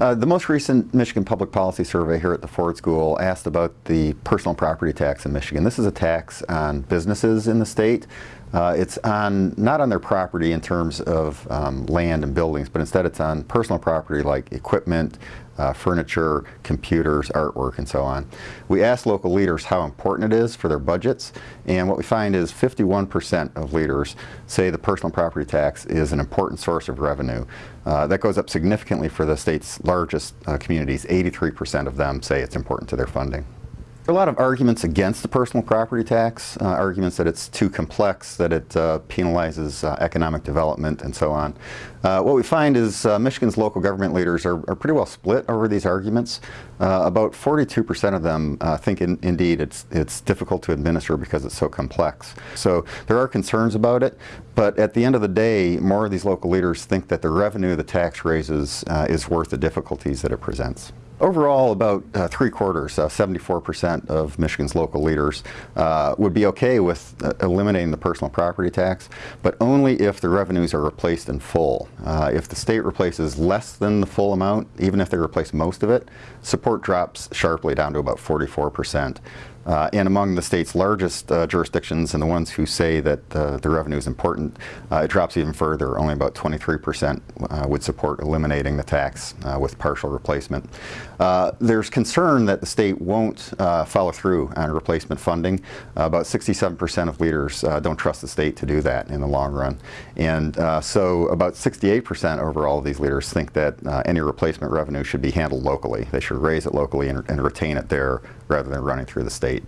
Uh, the most recent Michigan Public Policy Survey here at the Ford School asked about the personal property tax in Michigan. This is a tax on businesses in the state. Uh, it's on not on their property in terms of um, land and buildings, but instead it's on personal property like equipment, uh, furniture, computers, artwork, and so on. We asked local leaders how important it is for their budgets, and what we find is 51% of leaders say the personal property tax is an important source of revenue. Uh, that goes up significantly for the state's largest uh, communities. 83% of them say it's important to their funding. There are a lot of arguments against the personal property tax, uh, arguments that it's too complex, that it uh, penalizes uh, economic development, and so on. Uh, what we find is uh, Michigan's local government leaders are, are, pretty well split over these arguments. Uh, about 42% of them think in, indeed it's, it's difficult to administer because it's so complex. So there are concerns about it, but at the end of the day, more of these local leaders think that the revenue the tax raises is worth the difficulties that it presents. Overall, about uh, three quarters, 74% uh, of Michigan's local leaders uh, would be okay with uh, eliminating the personal property tax, but only if the revenues are replaced in full. Uh, if the state replaces less than the full amount, even if they replace most of it, support drops sharply down to about 44%. Uh, and among the state's largest uh, jurisdictions and the ones who say that uh, the revenue is important, uh, it drops even further. Only about 23% uh, would support eliminating the tax uh, with partial replacement. there's concern that the state won't follow through on replacement funding. about 67% of leaders don't trust the state to do that in the long run. And so about 68% overall of these leaders think that any replacement revenue should be handled locally. They should raise it locally and, and retain it there rather than running through the state.